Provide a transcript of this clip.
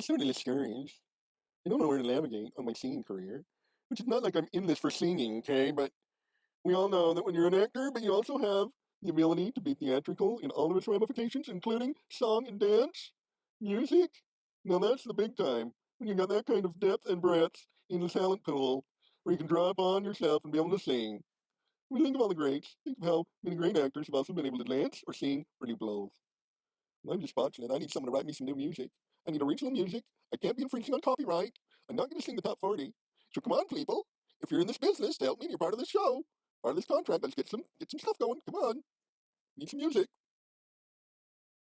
I'm sort of discouraged. I don't know where to navigate on my singing career, which is not like I'm in this for singing, okay? But we all know that when you're an actor, but you also have the ability to be theatrical in all of its ramifications, including song and dance, music. Now that's the big time. When you've got that kind of depth and breadth in the talent pool, where you can draw upon yourself and be able to sing. When you think of all the greats, think of how many great actors have also been able to dance or sing or do both. I'm just fortunate. I need someone to write me some new music. I need original music. I can't be infringing on copyright. I'm not going to sing the top 40. So come on, people. If you're in this business, help me. You're part of this show, part of this contract. Let's get some get some stuff going. Come on. Need some music.